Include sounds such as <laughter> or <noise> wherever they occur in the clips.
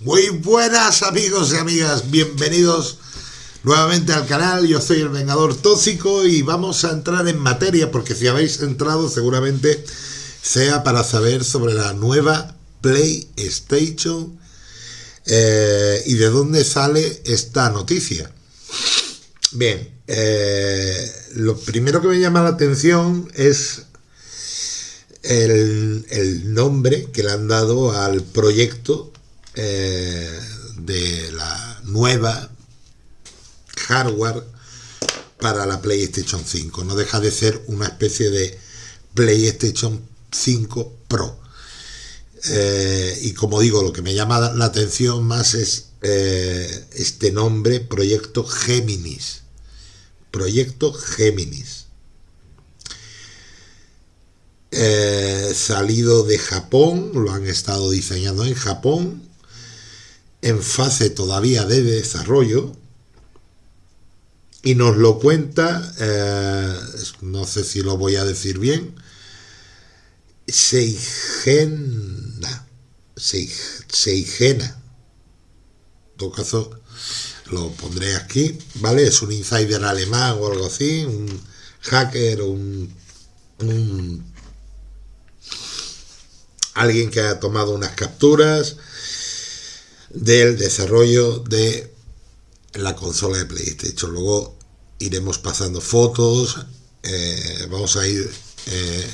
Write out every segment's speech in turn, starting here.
Muy buenas amigos y amigas, bienvenidos nuevamente al canal, yo soy el Vengador Tóxico y vamos a entrar en materia porque si habéis entrado seguramente sea para saber sobre la nueva PlayStation eh, y de dónde sale esta noticia. Bien, eh, lo primero que me llama la atención es el, el nombre que le han dado al proyecto eh, de la nueva hardware para la PlayStation 5. No deja de ser una especie de PlayStation 5 Pro. Eh, y como digo, lo que me llama la atención más es eh, este nombre, Proyecto Géminis. Proyecto Géminis. salido de Japón, lo han estado diseñando en Japón en fase todavía de desarrollo y nos lo cuenta, eh, no sé si lo voy a decir bien, Seigena, Seigena, en todo caso lo pondré aquí, ¿vale? Es un insider alemán o algo así, un hacker, un, un alguien que ha tomado unas capturas, del desarrollo de la consola de PlayStation. Luego iremos pasando fotos, eh, vamos a ir eh,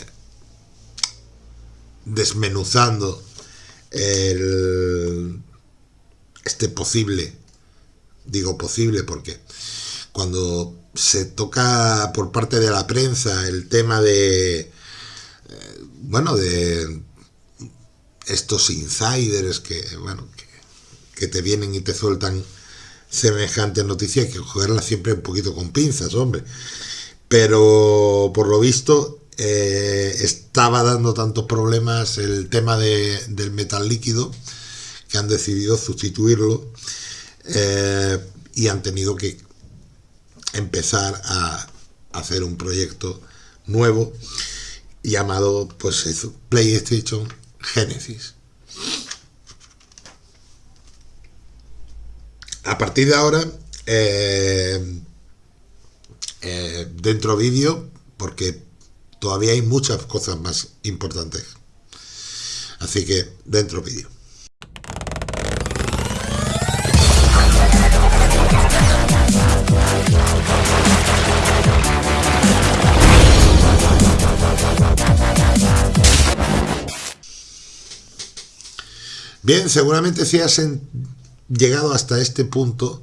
desmenuzando este posible, digo posible porque cuando se toca por parte de la prensa el tema de, eh, bueno, de estos insiders que, bueno, que te vienen y te sueltan semejantes noticias, que cogerlas siempre un poquito con pinzas, hombre. Pero por lo visto eh, estaba dando tantos problemas el tema del metal líquido que han decidido sustituirlo eh, y han tenido que empezar a hacer un proyecto nuevo llamado pues PlayStation Genesis. A partir de ahora, eh, eh, dentro vídeo, porque todavía hay muchas cosas más importantes. Así que dentro vídeo. Bien, seguramente si has llegado hasta este punto,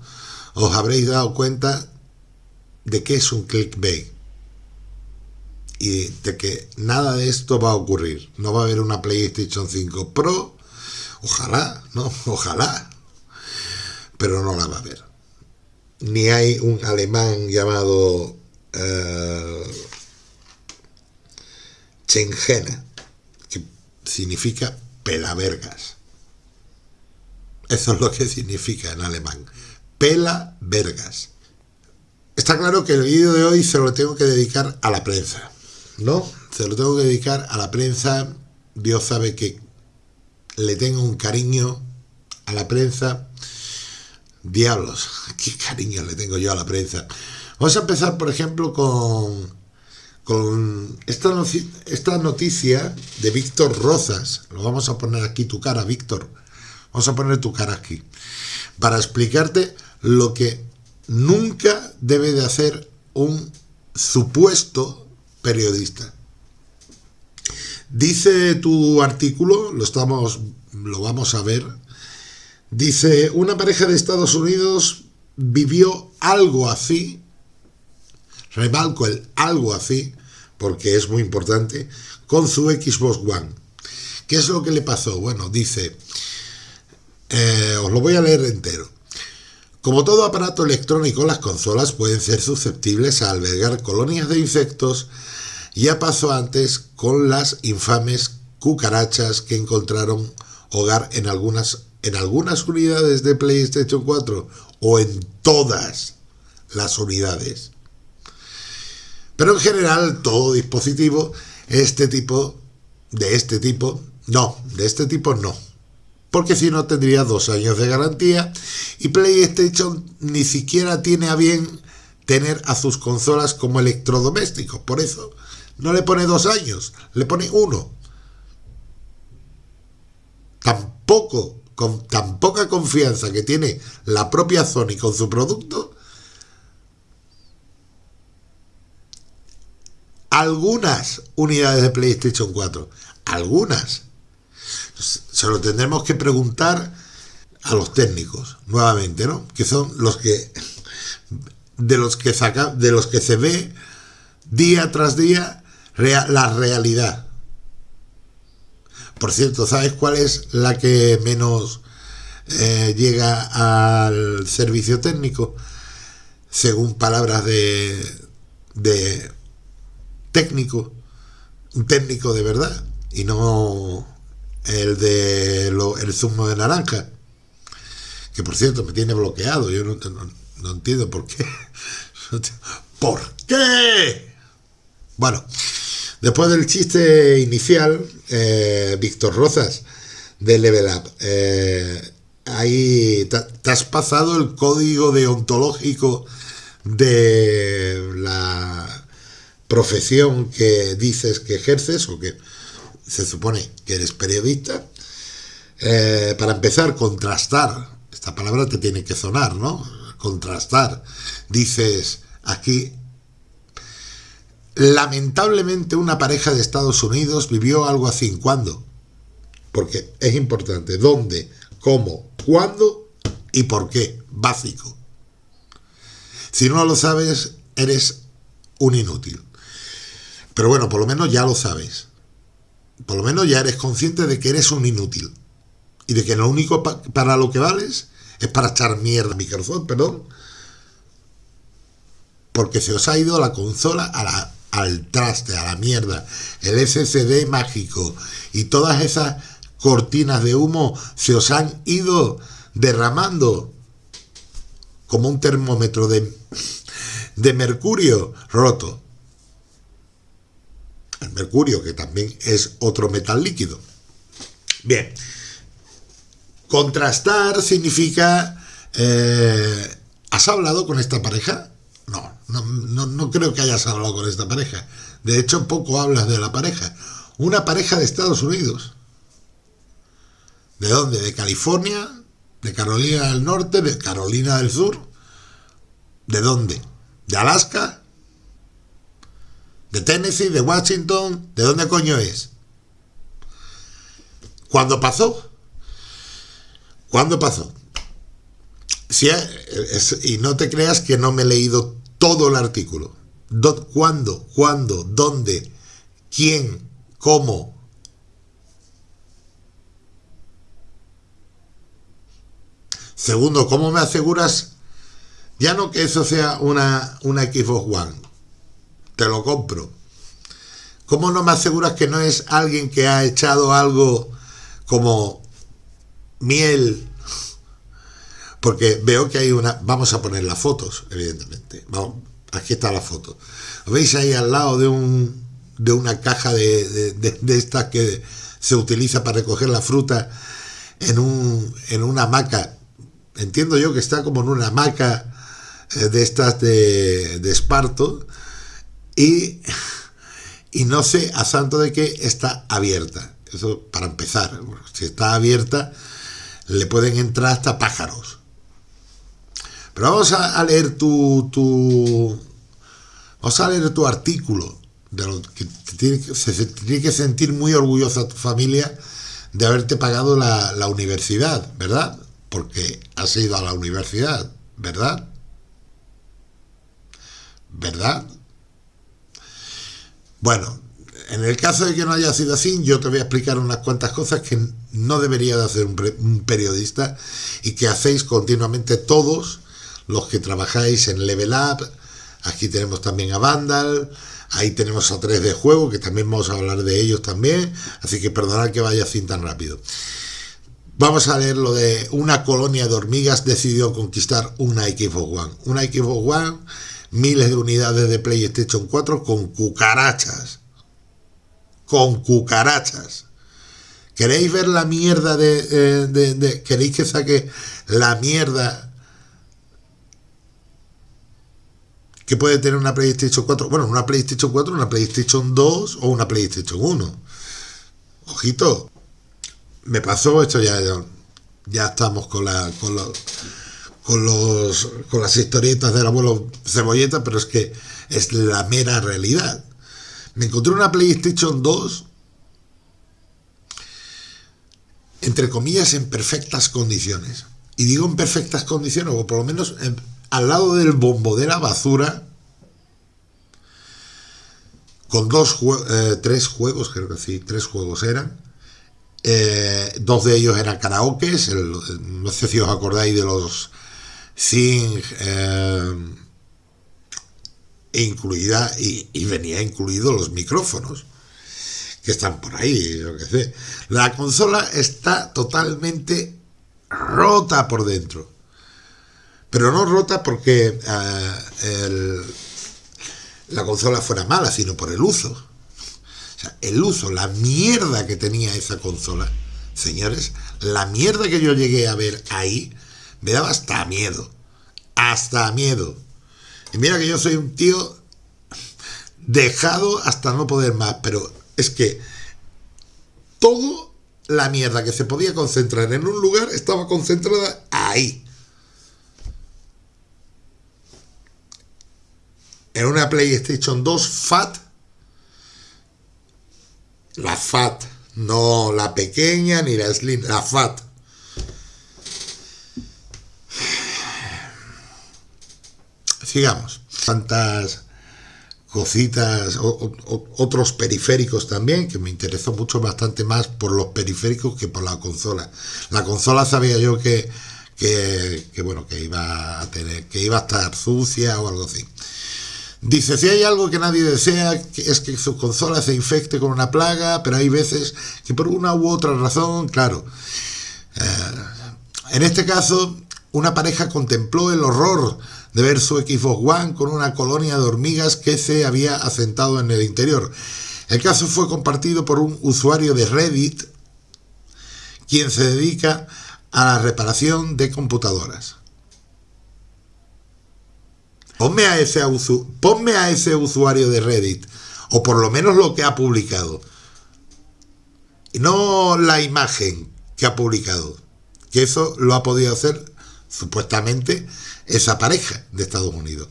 os habréis dado cuenta de que es un clickbait y de que nada de esto va a ocurrir. No va a haber una PlayStation 5 Pro, ojalá, ¿no? <laughs> Ojalá, pero no la va a haber. Ni hay un alemán llamado uh, que significa pelavergas. Eso es lo que significa en alemán. Pela vergas. Está claro que el vídeo de hoy se lo tengo que dedicar a la prensa. ¿No? Se lo tengo que dedicar a la prensa. Dios sabe que le tengo un cariño a la prensa. Diablos, <laughs> qué cariño le tengo yo a la prensa. Vamos a empezar, por ejemplo, con, con esta, esta noticia de Víctor Rozas. Lo vamos a poner aquí tu cara, Víctor Vamos a poner tu cara aquí. Para explicarte lo que nunca debe de hacer un supuesto periodista. Dice tu artículo, lo, estamos, lo vamos a ver, dice, una pareja de Estados Unidos vivió algo así, rebalco el algo así, porque es muy importante, con su Xbox One. ¿Qué es lo que le pasó? Bueno, dice, eh, os lo voy a leer entero. Como todo aparato electrónico, las consolas pueden ser susceptibles a albergar colonias de insectos. Ya pasó antes con las infames cucarachas que encontraron hogar en algunas, en algunas unidades de PlayStation 4 o en todas las unidades. Pero en general todo dispositivo este tipo de este tipo no, de este tipo no porque si no tendría dos años de garantía y PlayStation ni siquiera tiene a bien tener a sus consolas como electrodomésticos, por eso no le pone dos años, le pone uno. Tampoco, con tan poca confianza que tiene la propia Sony con su producto, algunas unidades de PlayStation 4, algunas, se lo tendremos que preguntar a los técnicos, nuevamente, ¿no? Que son los que de los que saca, de los que se ve día tras día la realidad. Por cierto, ¿sabes cuál es la que menos eh, llega al servicio técnico? Según palabras de, de técnico, un técnico de verdad, y no el de el zumo de naranja, que por cierto me tiene bloqueado, yo no, no entiendo por qué. <laughs> ¿Por qué? Bueno, después del chiste inicial, eh, Víctor Rozas, de Level Up, eh, ahí te, has pasado el código deontológico de la profesión que dices que ejerces o que se supone que eres periodista. Eh, para empezar, contrastar. Esta palabra te tiene que sonar, ¿no? Contrastar. Dices aquí, lamentablemente una pareja de Estados Unidos vivió algo así. ¿Cuándo? Porque es importante. ¿Dónde? ¿Cómo? ¿Cuándo? ¿Y por qué? Básico. Si no lo sabes, eres un inútil. Pero bueno, por lo menos ya lo sabes por lo menos ya eres consciente de que eres un inútil. Y de que lo único para lo que vales es para echar mierda a Microsoft, perdón. Porque se os ha ido la consola al traste, a la mierda. El SSD mágico y todas esas cortinas de humo se os han ido derramando como un termómetro de, de mercurio roto el mercurio, que también es otro metal líquido. Bien, contrastar significa, eh, ¿has hablado con esta pareja? No, no, no, creo que hayas hablado con esta pareja. De hecho, poco hablas de la pareja. Una pareja de Estados Unidos. ¿De dónde? ¿De California? ¿De Carolina del Norte? ¿De Carolina del Sur? ¿De dónde? ¿De Alaska? De Tennessee, de Washington, ¿de dónde coño es? ¿Cuándo pasó? ¿Cuándo pasó? Si y no te creas que no me he leído todo el artículo. ¿Cuándo? ¿Cuándo? ¿Dónde? ¿Quién? ¿Cómo? Segundo, ¿cómo me aseguras ya no que eso sea una, una Xbox One? Te lo compro. ¿Cómo no me aseguras que no es alguien que ha echado algo como miel? Porque veo que hay una... Vamos a poner las fotos, evidentemente. Vamos, aquí está la foto. veis ahí al lado de, un, de una caja de, de, estas que se utiliza para recoger la fruta en, un, en una hamaca? Entiendo yo que está como en una hamaca eh, de estas de, de esparto y, y no sé a santo de que está abierta. Eso para empezar. Si está abierta, le pueden entrar hasta pájaros. Pero vamos a, leer tu, tu, Vamos a leer tu artículo. De lo que se, tiene que sentir muy orgullosa tu familia de haberte pagado la, la universidad, ¿verdad? Porque has ido a la universidad, ¿verdad? ¿Verdad? Bueno, en el caso de que no haya sido así, yo te voy a explicar unas cuantas cosas que no debería de hacer un, periodista y que hacéis continuamente todos los que trabajáis en Level Up. Aquí tenemos también a Vandal, ahí tenemos a 3D Juego, que también vamos a hablar de ellos también, así que perdonad que vaya así tan rápido. Vamos a leer lo de una colonia de hormigas decidió conquistar una Xbox One. Una Xbox One miles de unidades de PlayStation 4 con cucarachas. Con cucarachas. ¿Queréis ver la mierda de, de, ¿Queréis que saque la mierda que puede tener una PlayStation 4? Bueno, una PlayStation 4, una PlayStation 2 o una PlayStation 1. Ojito. Me pasó esto ya. Ya, estamos con la. Con los, con los. con las historietas del abuelo cebolleta, pero es que es la mera realidad. Me encontré una PlayStation 2 entre comillas, en perfectas condiciones. Y digo en perfectas condiciones, o por lo menos al lado del bombo de la basura, con dos eh, tres juegos, creo que sí, tres juegos eran. Eh, dos de ellos eran karaokes, no sé si os acordáis de los Sing, eh, e incluida, y, venía incluido los micrófonos que están por ahí, yo qué sé. La consola está totalmente rota por dentro. Pero no rota porque eh, la consola fuera mala, sino por el uso. O sea, el uso, la mierda que tenía esa consola, señores, la mierda que yo llegué a ver ahí, me daba hasta miedo. Hasta miedo. Y mira que yo soy un tío dejado hasta no poder más, pero es que toda la mierda que se podía concentrar en un lugar estaba concentrada ahí. En una PlayStation 2 FAT, la FAT, no la pequeña ni la Slim, la FAT. Sigamos. Tantas cositas, otros periféricos también, que me interesó mucho bastante más por los periféricos que por la consola. La consola sabía yo que, que, bueno, que iba a tener, que iba a estar sucia o algo así. Dice, si hay algo que nadie desea, es que su consola se infecte con una plaga, pero hay veces que por una u otra razón, claro. Eh, en este caso, una pareja contempló el horror de ver su Xbox One con una colonia de hormigas que se había asentado en el interior. El caso fue compartido por un usuario de Reddit, quien se dedica a la reparación de computadoras. Ponme a ese, ponme a ese usuario de Reddit, o por lo menos lo que ha publicado, no la imagen que ha publicado, que eso lo ha podido hacer supuestamente esa pareja de Estados Unidos.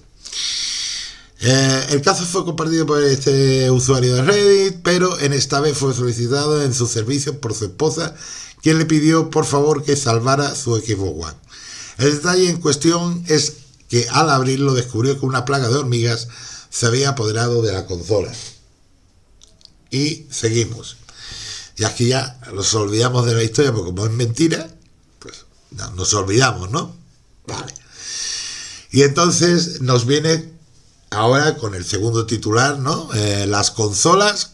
Eh, el caso fue compartido por este usuario de Reddit, pero en esta vez fue solicitado en sus servicios por su esposa, quien le pidió por favor que salvara su Xbox One. El detalle en cuestión es que al abrirlo descubrió que una plaga de hormigas se había apoderado de la consola. Y seguimos. Y aquí ya nos olvidamos de la historia, porque como es mentira, pues nos olvidamos, ¿no? Vale. Y entonces nos viene ahora con el segundo titular, ¿no? Eh, las consolas,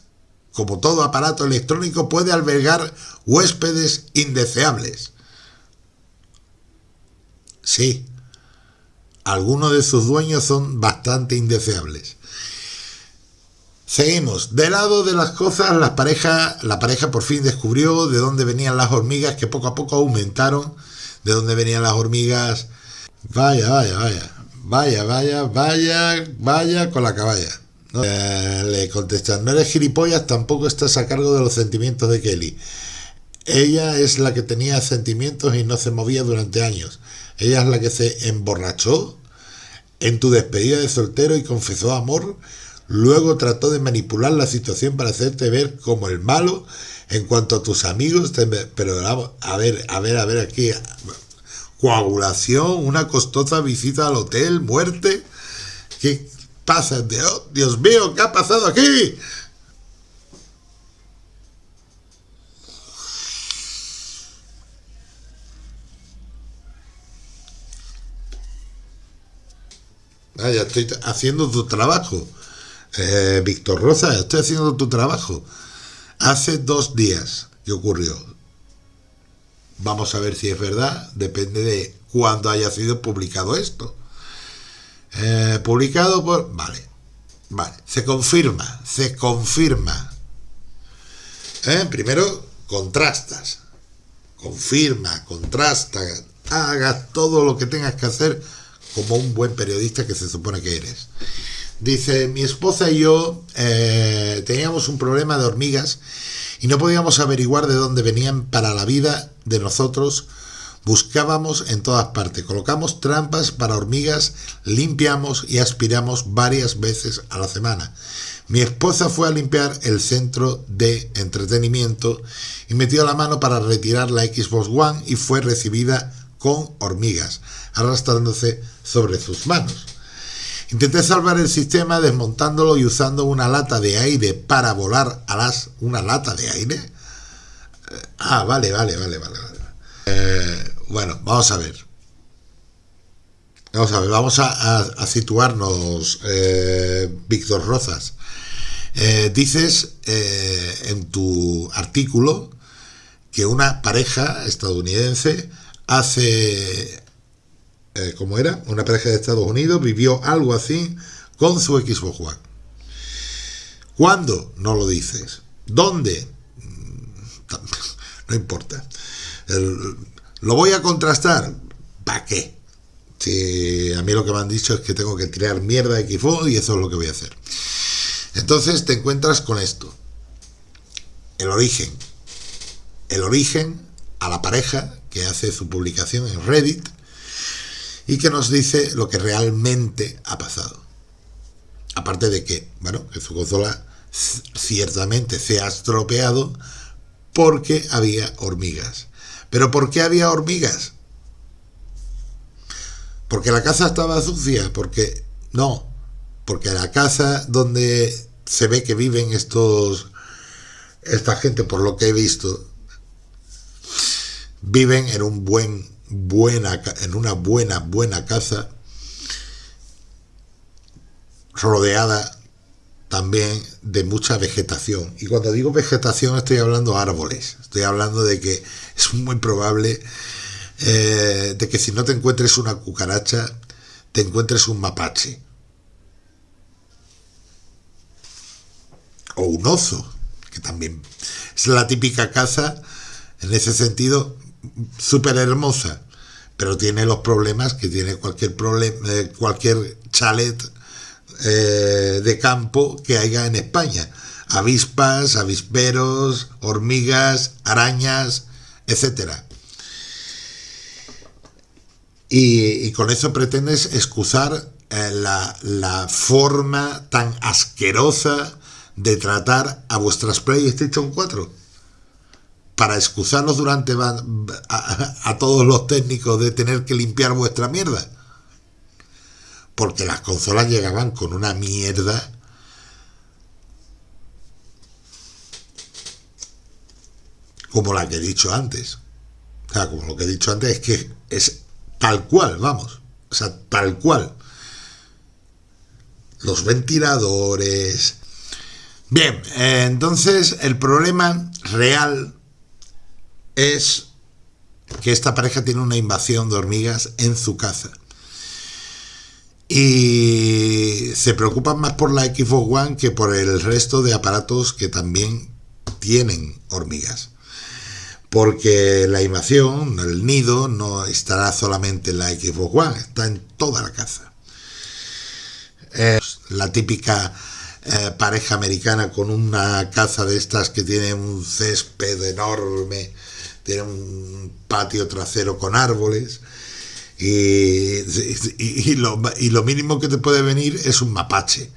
como todo aparato electrónico, puede albergar huéspedes indeseables. Sí, algunos de sus dueños son bastante indeseables. Seguimos. De lado de las cosas, la pareja, la pareja por fin descubrió de dónde venían las hormigas que poco a poco aumentaron, de dónde venían las hormigas Vaya, vaya, vaya. Vaya, vaya, vaya, vaya con la caballa. Eh, le contestan, no eres gilipollas, tampoco estás a cargo de los sentimientos de Kelly. Ella es la que tenía sentimientos y no se movía durante años. Ella es la que se emborrachó en tu despedida de soltero y confesó amor. Luego trató de manipular la situación para hacerte ver como el malo en cuanto a tus amigos. Pero a ver, a ver, a ver aquí coagulación, una costosa visita al hotel, muerte. ¿Qué pasa? Dios mío, ¿qué ha pasado aquí? Vaya, estoy haciendo tu trabajo. Eh, Víctor Rosa, estoy haciendo tu trabajo. Hace dos días que ocurrió. Vamos a ver si es verdad, depende de cuándo haya sido publicado esto. Eh, publicado por... Vale, vale, se confirma, se confirma. Eh, primero, contrastas, confirma, contrasta, hagas todo lo que tengas que hacer como un buen periodista que se supone que eres. Dice, mi esposa y yo eh, teníamos un problema de hormigas y no podíamos averiguar de dónde venían para la vida de nosotros. Buscábamos en todas partes, colocamos trampas para hormigas, limpiamos y aspiramos varias veces a la semana. Mi esposa fue a limpiar el centro de entretenimiento y metió la mano para retirar la Xbox One y fue recibida con hormigas, arrastrándose sobre sus manos. Intenté salvar el sistema desmontándolo y usando una lata de aire para volar a las... ¿Una lata de aire? Eh, ah, vale, vale, vale, vale. vale. Eh, bueno, vamos a ver. Vamos a ver, vamos a, situarnos, eh, Víctor Rozas. dices en tu artículo que una pareja estadounidense hace eh, como era, una pareja de Estados Unidos, vivió algo así con su Xbox One. ¿Cuándo? No lo dices. ¿Dónde? Mm, <laughs> no importa. ¿Lo voy a contrastar? ¿Para qué? Si a mí lo que me han dicho es que tengo que crear mierda de Xbox y eso es lo que voy a hacer. Entonces te encuentras con esto. El origen. El origen a la pareja que hace su publicación en Reddit y que nos dice lo que realmente ha pasado. Aparte de que, bueno, que su consola ciertamente se ha estropeado porque había hormigas. ¿Pero por qué había hormigas? Porque la casa estaba sucia, porque no, porque la casa donde se ve que viven estos esta gente por lo que he visto viven en un buen buena, en una buena, buena casa, rodeada también de mucha vegetación. Y cuando digo vegetación estoy hablando de árboles, estoy hablando de que es muy probable eh, de que si no te encuentres una cucaracha, te encuentres un mapache. O un oso, que también es la típica casa, en ese sentido, súper hermosa, pero tiene los problemas que tiene cualquier, problema, eh, cualquier chalet eh, de campo que haya en España. Avispas, avisperos, hormigas, arañas, etcétera. Y, con eso pretendes excusar eh, la, la, forma tan asquerosa de tratar a vuestras PlayStation 4 para excusarnos durante a, todos los técnicos de tener que limpiar vuestra mierda. Porque las consolas llegaban con una mierda como la que he dicho antes. O sea, como lo que he dicho antes es que es tal cual, vamos. O sea, tal cual. Los ventiladores. Bien, entonces el problema real es que esta pareja tiene una invasión de hormigas en su casa. Y se preocupan más por la Xbox One que por el resto de aparatos que también tienen hormigas. Porque la invasión, el nido, no estará solamente en la Xbox One, está en toda la casa. La típica eh, pareja americana con una casa de estas que tiene un césped enorme, tiene un patio trasero con árboles y, y, lo, y, lo, mínimo que te puede venir es un mapache,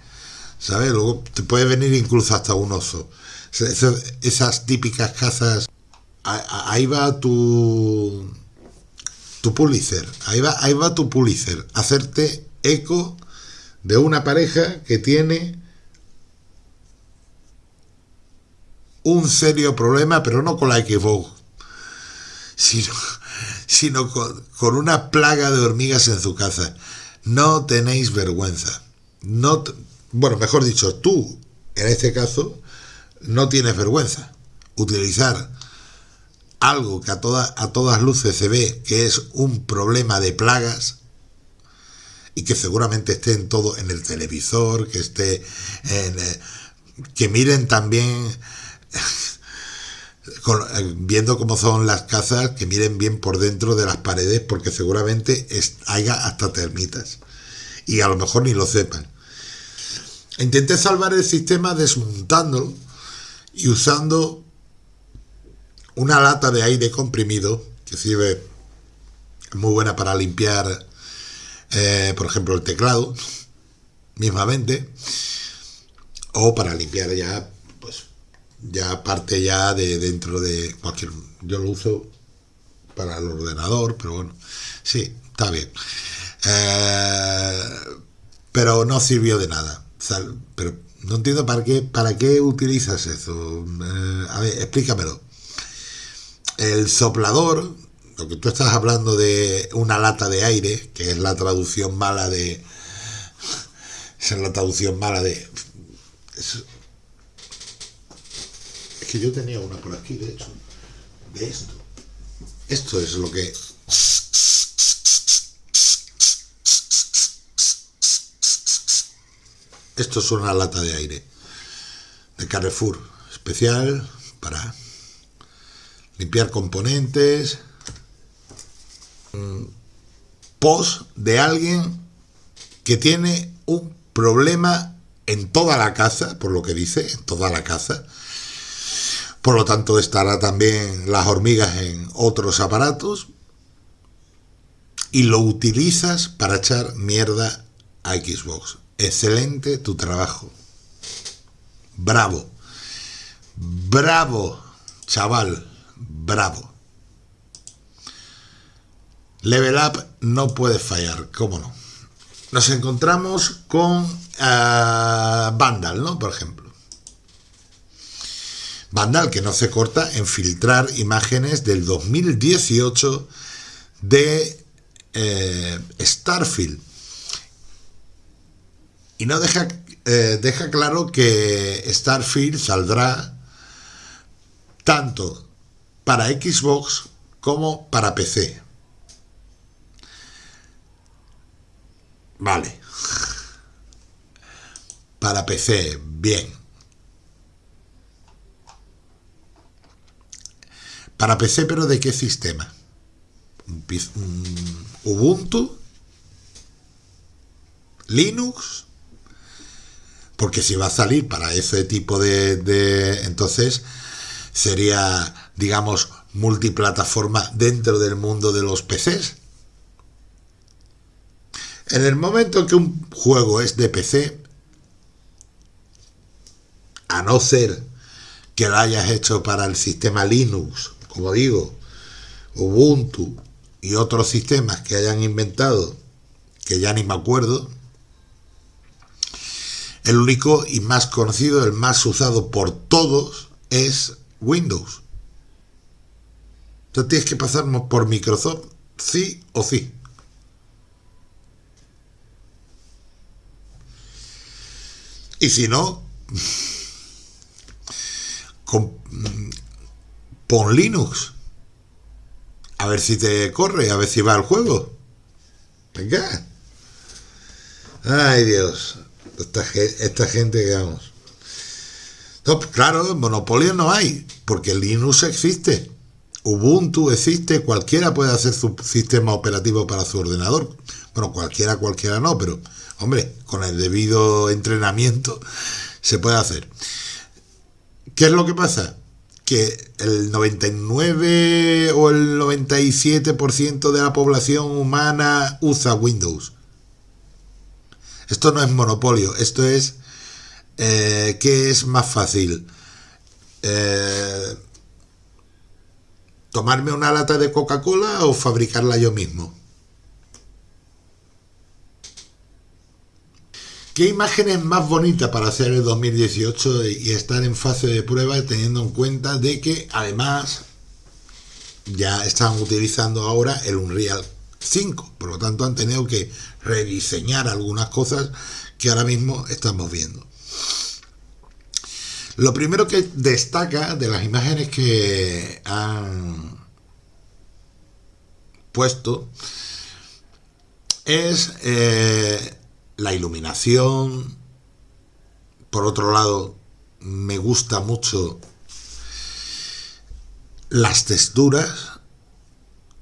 ¿sabes? Luego te puede venir incluso hasta un oso. Esas, típicas casas, ahí va tu, tu Pulitzer, ahí va, ahí va tu Pulitzer, hacerte eco de una pareja que tiene un serio problema, pero no con la Xbox sino, sino con, una plaga de hormigas en su casa. No tenéis vergüenza. No, bueno, mejor dicho, tú, en este caso, no tienes vergüenza. Utilizar algo que a, a todas luces se ve que es un problema de plagas y que seguramente esté en todo, en el televisor, que esté en... Eh, que miren también viendo cómo son las casas, que miren bien por dentro de las paredes, porque seguramente haya hasta termitas. Y a lo mejor ni lo sepan. Intenté salvar el sistema desmontándolo y usando una lata de aire comprimido que sirve muy buena para limpiar, eh, por ejemplo, el teclado, mismamente, o para limpiar ya, ya parte ya de dentro de cualquier... Yo lo uso para el ordenador, pero bueno, sí, está bien. Eh, pero no sirvió de nada. pero no entiendo para qué, para qué utilizas eso. Eh, a ver, explícamelo. El soplador, lo que tú estás hablando de una lata de aire, que es la traducción mala de... <laughs> Es la traducción mala de... que yo tenía una por aquí, de hecho. De esto. Esto es lo que... Esto es una lata de aire de Carrefour, especial para limpiar componentes, post de alguien que tiene un problema en toda la casa, por lo que dice, en toda la casa. Por lo tanto, estará también las hormigas en otros aparatos. Y lo utilizas para echar mierda a Xbox. Excelente tu trabajo. Bravo. Bravo, chaval. Bravo. Level Up no puede fallar, ¿cómo no? Nos encontramos con uh, Vandal, ¿no? Por ejemplo. Vandal, que no se corta en filtrar imágenes del 2018 de eh, Starfield. Y no deja, eh, deja claro que Starfield saldrá tanto para Xbox como para PC. Vale. Para PC, bien. Para PC, pero ¿de qué sistema? Ubuntu? ¿Linux? Porque si va a salir para ese tipo de, de entonces sería, digamos, multiplataforma dentro del mundo de los PCs. En el momento que un juego es de PC, a no ser que lo hayas hecho para el sistema Linux, como digo, Ubuntu y otros sistemas que hayan inventado, que ya ni me acuerdo, el único y más conocido, el más usado por todos, es Windows. Entonces tienes que pasar por Microsoft, sí o sí. Y si no, <laughs> pon Linux. A ver si te corre, a ver si va al juego. Venga. Ay, Dios. Esta, esta gente que vamos. No, claro, monopolio no hay, porque Linux existe. Ubuntu existe, cualquiera puede hacer su sistema operativo para su ordenador. Bueno, cualquiera, cualquiera no, pero Hombre, con el debido entrenamiento <laughs> se puede hacer. ¿Qué es lo que pasa? Que el 99 o el 97% de la población humana usa Windows. Esto no es monopolio, esto es eh, ¿qué es más fácil? Eh, ¿Tomarme una lata de Coca-Cola o fabricarla yo mismo? ¿Qué imagen es más bonita para hacer el 2018 y estar en fase de prueba teniendo en cuenta de que además ya están utilizando ahora el Unreal 5, por lo tanto han tenido que rediseñar algunas cosas que ahora mismo estamos viendo. Lo primero que destaca de las imágenes que han puesto es eh, la iluminación. Por otro lado, me gusta mucho las texturas.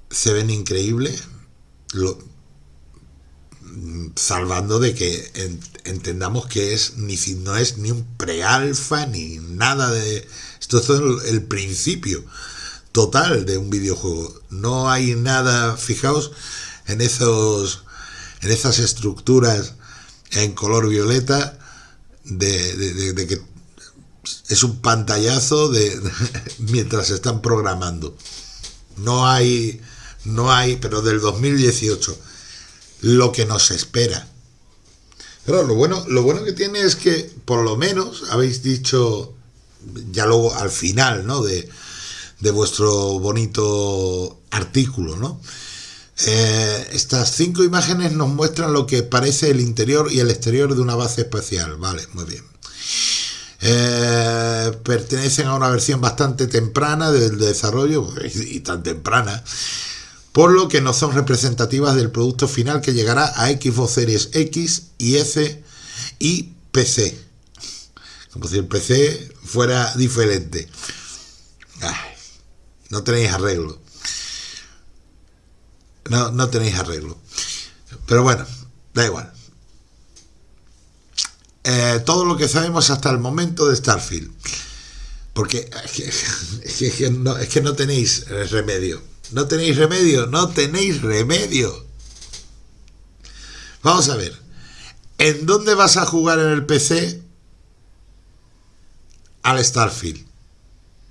Se ven increíbles, salvando de que entendamos que es ni no es ni un pre-alfa ni nada de esto es el, principio total de un videojuego. No hay nada fijaos en esos en esas estructuras en color violeta de, de que es un pantallazo de, <laughs> mientras se están programando no hay no hay pero del 2018 lo que nos espera. Pero lo bueno, lo bueno que tiene es que por lo menos habéis dicho, ya luego al final, ¿no? De, de vuestro bonito artículo, ¿no? Eh, estas cinco imágenes nos muestran lo que parece el interior y el exterior de una base espacial. Vale, muy bien. Eh, pertenecen a una versión bastante temprana del desarrollo, y tan temprana, por lo que no son representativas del producto final que llegará a Xbox Series X y S y PC. Como si el PC fuera diferente. no tenéis arreglo. No, no tenéis arreglo. Pero bueno, da igual. Eh, todo lo que sabemos hasta el momento de Starfield. Porque es que no tenéis remedio. No tenéis remedio, no tenéis remedio. Vamos a ver. ¿En dónde vas a jugar en el PC al Starfield?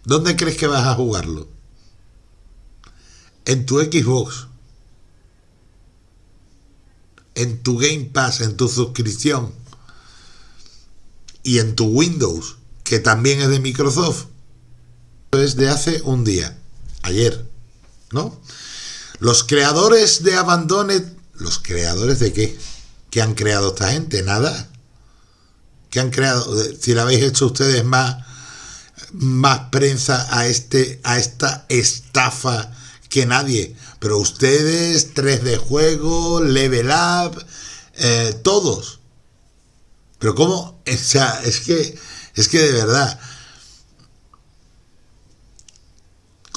¿Dónde crees que vas a jugarlo? En tu Xbox. En tu Game Pass, en tu suscripción. Y en tu Windows, que también es de Microsoft. Desde hace un día, ayer. ¿no? Los creadores de Abandoned, ¿los creadores de qué? ¿Qué han creado esta gente? Nada. ¿Qué han creado? Si le habéis hecho ustedes más, más prensa a, este, a esta estafa que nadie. Pero ustedes, 3D Juego, Level Up, eh, todos. Pero ¿cómo? O sea, es que, es que de verdad,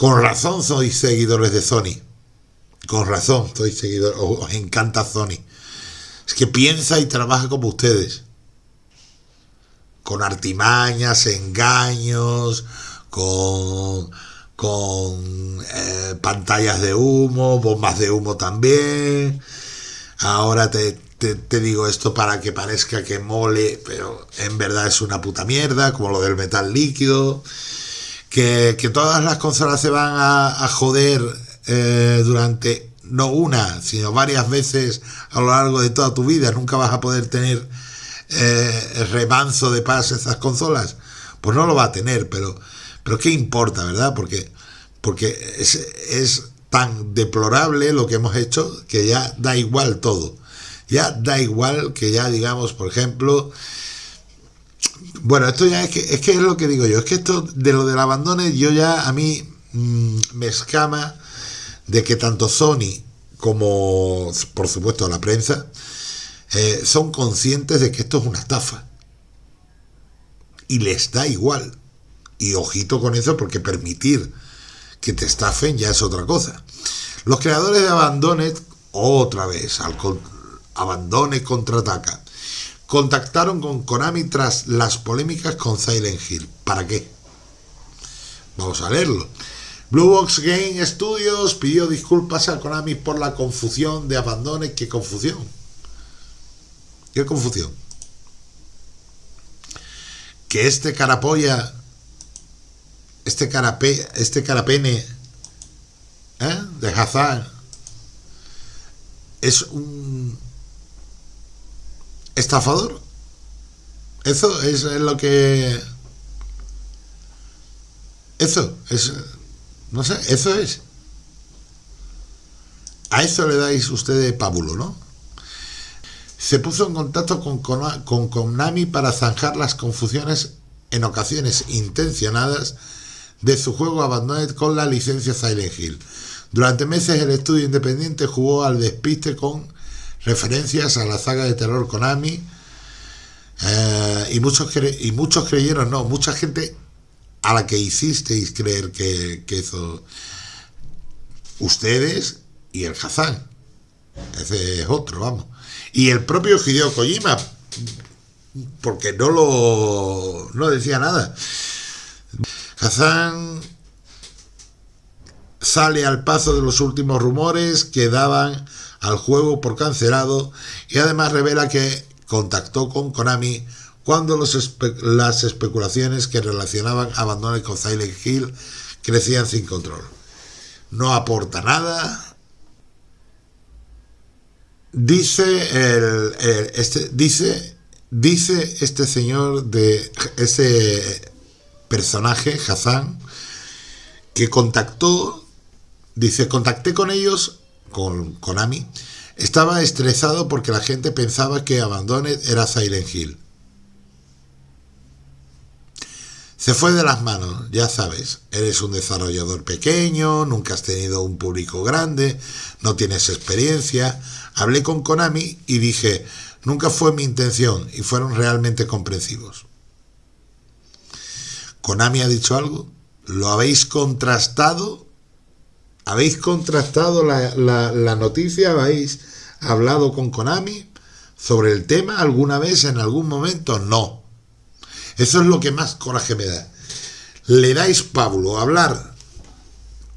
Con razón sois seguidores de Sony. Con razón sois seguidores. Os encanta Sony. Es que piensa y trabaja como ustedes. Con artimañas, engaños, con, con eh, pantallas de humo, bombas de humo también. Ahora te, te, digo esto para que parezca que mole, pero en verdad es una puta mierda, como lo del metal líquido que, todas las consolas se van a, joder eh, durante no una, sino varias veces a lo largo de toda tu vida. Nunca vas a poder tener eh, remanso de paz esas consolas. Pues no lo va a tener, pero, pero ¿qué importa, verdad? Porque, porque es, es tan deplorable lo que hemos hecho que ya da igual todo. Ya da igual que ya digamos, por ejemplo, bueno, esto ya es que, es que es lo que digo yo, es que esto de lo del abandono, yo ya a mí mm, me escama de que tanto Sony como, por supuesto, la prensa, eh, son conscientes de que esto es una estafa. Y les da igual. Y ojito con eso, porque permitir que te estafen ya es otra cosa. Los creadores de Abandoned, otra vez, al Abandone contraataca contactaron con Konami tras las polémicas con Silent Hill. ¿Para qué? Vamos a leerlo. Blue Box Game Studios pidió disculpas a Konami por la confusión de Abandone. ¿Qué confusión? ¿Qué confusión? Que este carapolla, este carape, este carapene ¿eh? de Hazard es un estafador. Eso es lo que... Eso es... No sé, eso es. A eso le dais ustedes pábulo, ¿no? Se puso en contacto con, con Konami para zanjar las confusiones en ocasiones intencionadas de su juego Abandoned con la licencia Silent Hill. Durante meses el estudio independiente jugó al despiste con referencias a la saga de terror Konami. Eh, y, muchos y muchos creyeron, no, mucha gente a la que hicisteis creer que, que eso ustedes y el Hazán. Ese es otro, vamos. Y el propio Hideo Kojima, porque no lo no decía nada. Hazán sale al paso de los últimos rumores que daban al juego por cancelado y además revela que contactó con Konami cuando las especulaciones que relacionaban Abandoned con Silent Hill crecían sin control. No aporta nada. Dice el, este dice dice este señor de ese personaje Hazan que contactó dice contacté con ellos con Konami estaba estresado porque la gente pensaba que Abandoned era Silent Hill Se fue de las manos, ya sabes, eres un desarrollador pequeño, nunca has tenido un público grande, no tienes experiencia. Hablé con Konami y dije, nunca fue mi intención y fueron realmente comprensivos. ¿Konami ha dicho algo? ¿Lo habéis contrastado? ¿Habéis contrastado la, la noticia? ¿Habéis hablado con Konami sobre el tema alguna vez, en algún momento? No eso es lo que más coraje me da. Le dais, Pablo, a hablar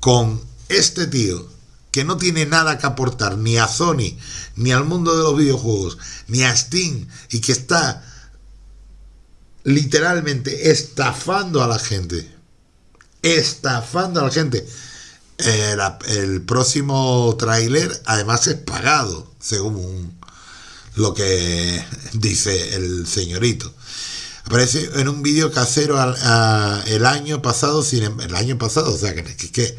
con este tío que no tiene nada que aportar ni a Sony, ni al mundo de los videojuegos, ni a Steam, y que está literalmente estafando a la gente. Estafando a la gente. El, el próximo tráiler además es pagado, según lo que dice el señorito. Aparece en un vídeo casero el año pasado, em, el año pasado, o sea, que, que,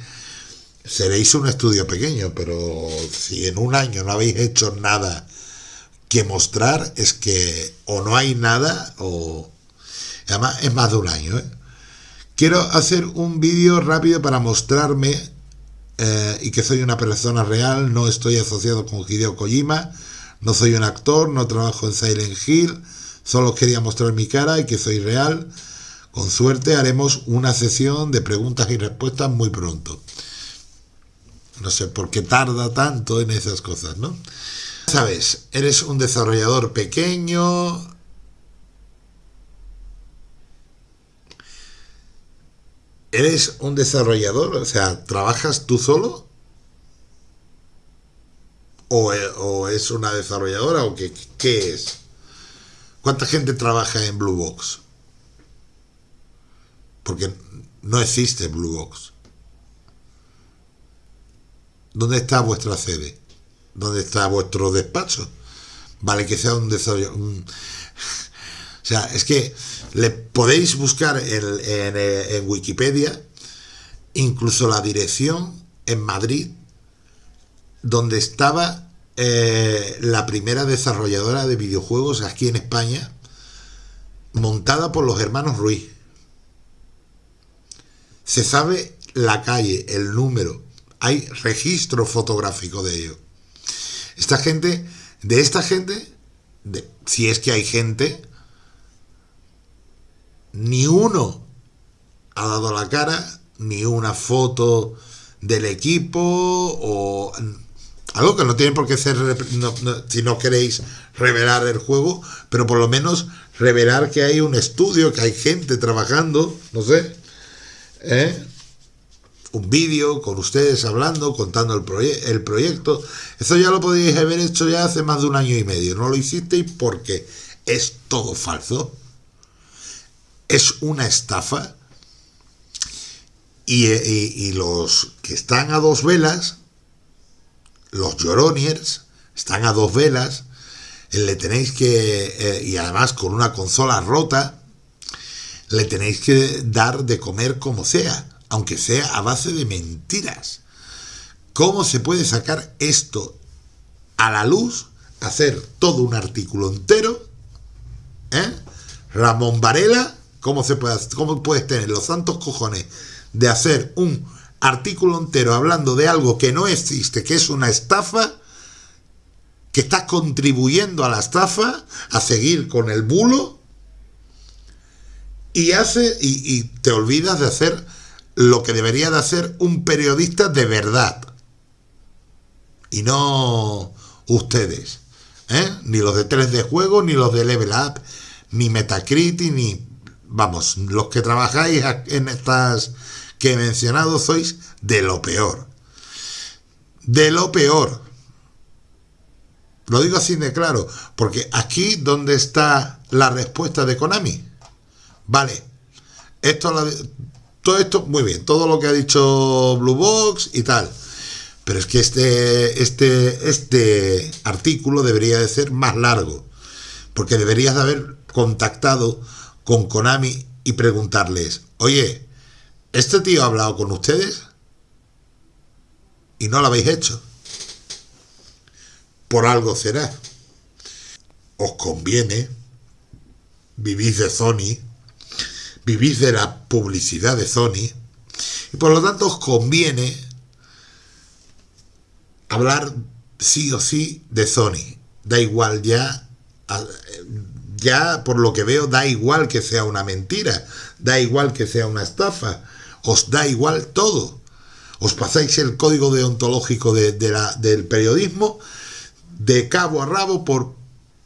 se le hizo un estudio pequeño, pero si en un año no habéis hecho nada que mostrar, es que o no hay nada, o además es más de un año. ¿eh? Quiero hacer un vídeo rápido para mostrarme eh, y que soy una persona real, no estoy asociado con Hideo Kojima, no soy un actor, no trabajo en Silent Hill, Solo quería mostrar mi cara y que soy real. Con suerte haremos una sesión de preguntas y respuestas muy pronto. No sé por qué tarda tanto en esas cosas, ¿no? Sabes, eres un desarrollador pequeño. ¿Eres un desarrollador? O sea, ¿trabajas tú solo? ¿O, es una desarrolladora? ¿O qué, qué es? ¿Cuánta gente trabaja en Blue Box? Porque no existe Blue Box. ¿Dónde está vuestra sede? ¿Dónde está vuestro despacho? Vale que sea un desarrollo. O sea, es que le podéis buscar en, en Wikipedia incluso la dirección en Madrid donde estaba eh, la primera desarrolladora de videojuegos aquí en España, montada por los hermanos Ruiz. Se sabe la calle, el número, hay registro fotográfico de ello. Esta gente, de esta gente, si es que hay gente, ni uno ha dado la cara, ni una foto del equipo o algo que no tiene por qué ser, si no queréis revelar el juego, pero por lo menos revelar que hay un estudio, que hay gente trabajando, no sé, ¿eh? un vídeo con ustedes hablando, contando el, el proyecto. Eso ya lo podíais haber hecho ya hace más de un año y medio. No lo hicisteis porque es todo falso. Es una estafa. y, y los que están a dos velas los Joroniers están a dos velas, eh, le tenéis que, eh, y además con una consola rota, le tenéis que dar de comer como sea, aunque sea a base de mentiras. ¿Cómo se puede sacar esto a la luz? Hacer todo un artículo entero. ¿eh? Ramón Varela, ¿cómo, se puede, ¿cómo puedes tener los santos cojones de hacer un artículo entero hablando de algo que no existe, que es una estafa, que está contribuyendo a la estafa, a seguir con el bulo, y hace y, te olvidas de hacer lo que debería de hacer un periodista de verdad. Y no ustedes ¿eh? ni los de 3 de juego ni los de Level Up ni Metacritic ni vamos los que trabajáis en estas que he mencionado sois de lo peor de lo peor lo digo así de claro porque aquí donde está la respuesta de Konami Vale, esto, todo esto, muy bien, todo lo que ha dicho Blue Box y tal. Pero es que este, este, este artículo debería de ser más largo. Porque deberías de haber contactado con Konami y preguntarles, oye, ¿este tío ha hablado con ustedes? Y no lo habéis hecho. Por algo será. Os conviene, vivís de Sony, vivís de la publicidad de Sony y por lo tanto os conviene hablar sí o sí de Sony. Da igual ya, ya por lo que veo, da igual que sea una mentira, da igual que sea una estafa, os da igual todo. Os pasáis el código deontológico del periodismo de cabo a rabo por,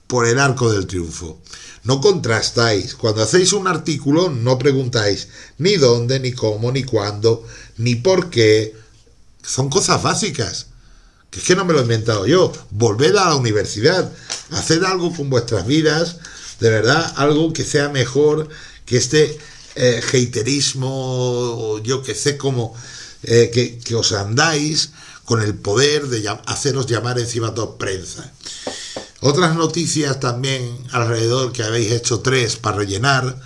por el arco del triunfo. No contrastáis. Cuando hacéis un artículo no preguntáis ni dónde, ni cómo, ni cuándo, ni por qué. Son cosas básicas. Que es que no me lo he inventado yo. Volved a la universidad. Haced algo con vuestras vidas. De verdad, algo que sea mejor que este eh, haterismo, yo que sé cómo, eh, que, os andáis con el poder de haceros llamar encima toda prensa. Otras noticias también alrededor que habéis hecho tres para rellenar.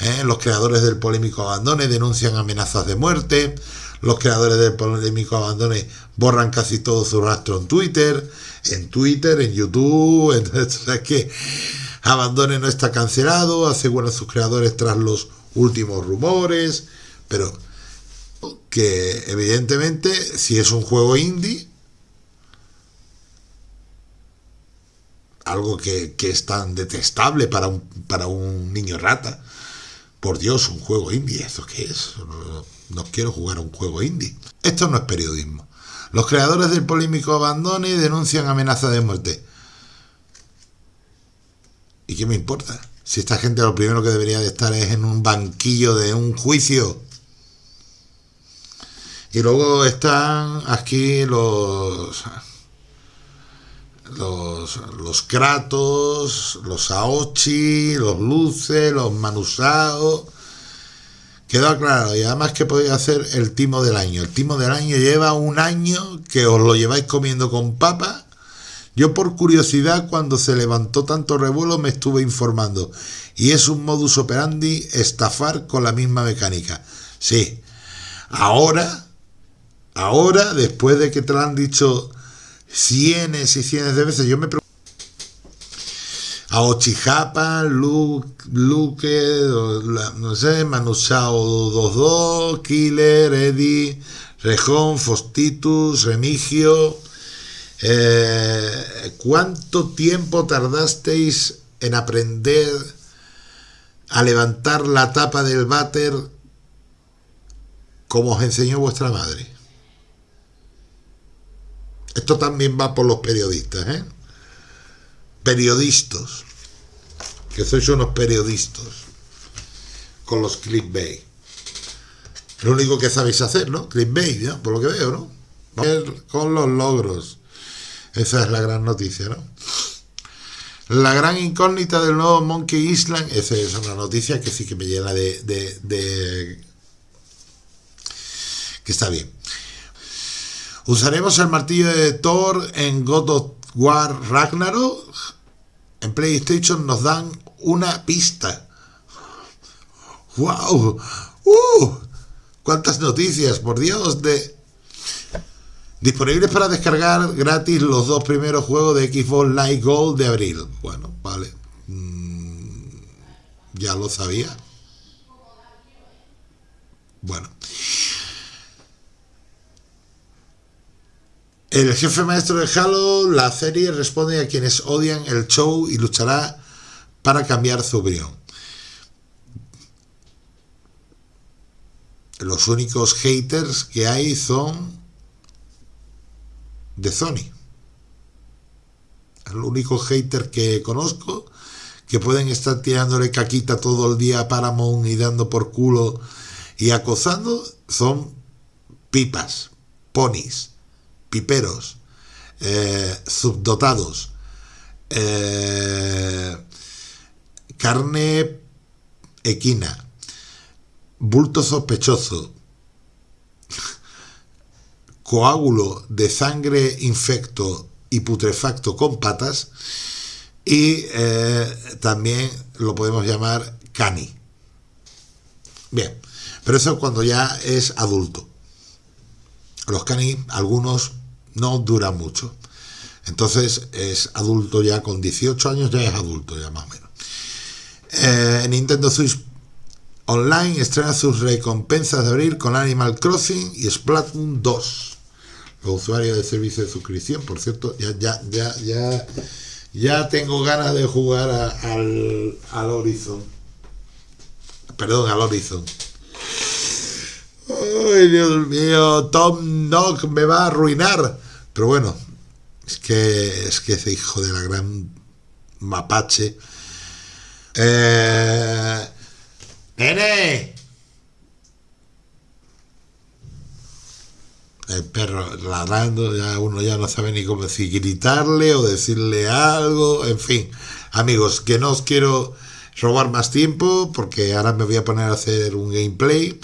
¿eh? Los creadores del polémico Abandone denuncian amenazas de muerte. Los creadores del polémico Abandone borran casi todo su rastro en Twitter. En Twitter, en YouTube. <laughs> Entonces, que Abandone no está cancelado. Aseguran sus creadores tras los últimos rumores. Pero que evidentemente si es un juego indie algo que, es tan detestable para un, para un niño rata. Por Dios, un juego indie, ¿eso qué es? No, quiero jugar a un juego indie. Esto no es periodismo. Los creadores del polémico Abandone denuncian amenaza de muerte. ¿Y qué me importa? Si esta gente lo primero que debería de estar es en un banquillo de un juicio. Y luego están aquí los los, los Kratos, los Aochi, los Luce, los Manusao. Quedó claro, y además que podéis hacer el timo del año. El timo del año lleva un año que os lo lleváis comiendo con papa. Yo por curiosidad, cuando se levantó tanto revuelo, me estuve informando. Y es un modus operandi estafar con la misma mecánica. Sí. Ahora, ahora, después de que te lo han dicho cientos y cientos de veces. Yo me pregunto. A Ochijapa, Luke, Luke, no sé, Manusao 22, Killer, Eddie, Rejón, Fostitus, Remigio. Eh, ¿Cuánto tiempo tardasteis en aprender a levantar la tapa del váter como os enseñó vuestra madre? Esto también va por los periodistas, ¿eh? Periodistas. Que sois unos periodistas. Con los clickbait. Lo único que sabéis hacer, ¿no? Clickbait, ¿no? Por lo que veo, ¿no? Con los logros. Esa es la gran noticia, ¿no? La gran incógnita del nuevo Monkey Island, esa es una noticia que sí que me llena de, que está bien. ¿Usaremos el martillo de Thor en God of War Ragnarok? En PlayStation nos dan una pista. ¡Wow! ¡Uh! ¡Cuántas noticias! Por Dios, de... Disponibles para descargar gratis los dos primeros juegos de Xbox Live Gold de abril. Bueno, vale. Mm, ya lo sabía. Bueno. El jefe maestro de Halo, la serie, responde a quienes odian el show y luchará para cambiar su opinión. los únicos haters que hay son de Sony. El único hater que conozco que pueden estar tirándole caquita todo el día a Paramount y dando por culo y acosando son pipas, ponis, piperos, eh, subdotados, eh, carne equina, bulto sospechoso, coágulo de sangre infecto y putrefacto con patas y eh, también lo podemos llamar cani. Bien, pero eso cuando ya es adulto. Los cani, algunos no duran mucho. Entonces es adulto ya con 18 años, ya es adulto ya más o menos. Eh, Nintendo Switch Online estrena sus recompensas de abril con Animal Crossing y Splatoon 2. Los de servicio de suscripción, por cierto, ya, ya, ya, ya, ya tengo ganas de jugar al, al Horizon. Perdón, al Horizon. Ay, Dios mío, Tom Nook me va a arruinar. Pero bueno, es que es que ese hijo de la gran mapache. Eh, ¡Nene! El perro ladrando, ya uno ya no sabe ni cómo si gritarle o decirle algo, en fin. Amigos, que no os quiero robar más tiempo porque ahora me voy a poner a hacer un gameplay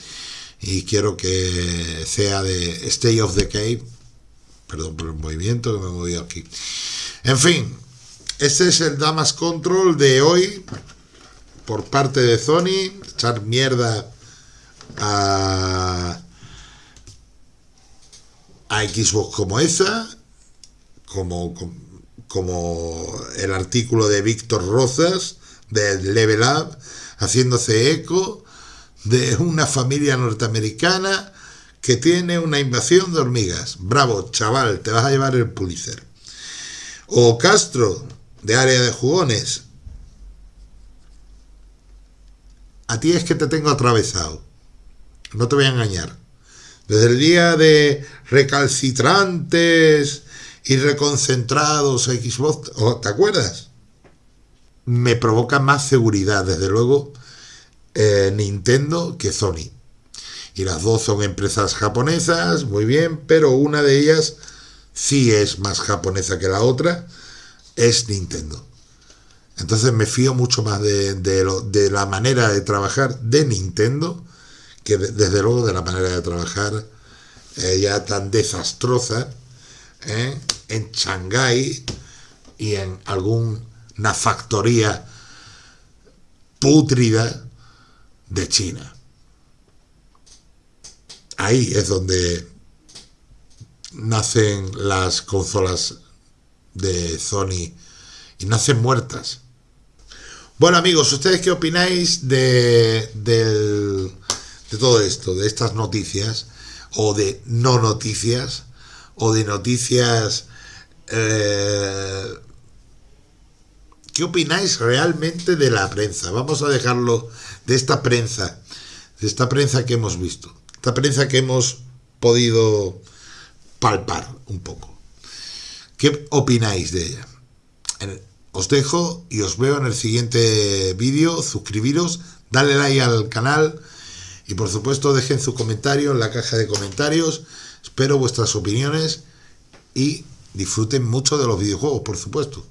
y quiero que sea de Stay of the Cave Perdón por el movimiento que me he movido aquí. En fin, este es el Damas Control de hoy por parte de Sony. Echar mierda a, a Xbox como esa, como, como el artículo de Víctor Rosas de Level Up, haciéndose eco de una familia norteamericana que tiene una invasión de hormigas. Bravo, chaval, te vas a llevar el Pulitzer. O Castro, de área de jugones. A ti es que te tengo atravesado. No te voy a engañar. Desde el día de recalcitrantes y reconcentrados Xbox, ¿te acuerdas? Me provoca más seguridad, desde luego, eh, Nintendo que Sony y las dos son empresas japonesas, muy bien, pero una de ellas sí es más japonesa que la otra, es Nintendo. Entonces me fío mucho más de, de, la manera de trabajar de Nintendo que desde luego de la manera de trabajar eh, ya tan desastrosa eh, en Shanghái y en alguna factoría pútrida de China ahí es donde nacen las consolas de Sony y nacen muertas. Bueno amigos, ¿ustedes qué opináis de, de todo esto, de estas noticias, o de no noticias, o de noticias... Eh, ¿Qué opináis realmente de la prensa? Vamos a dejarlo de esta prensa, de esta prensa que hemos visto esta prensa que hemos podido palpar un poco. ¿Qué opináis de ella? Os dejo y os veo en el siguiente vídeo. Suscribiros, dale like al canal y por supuesto dejen su comentario en la caja de comentarios. Espero vuestras opiniones y disfruten mucho de los videojuegos, por supuesto.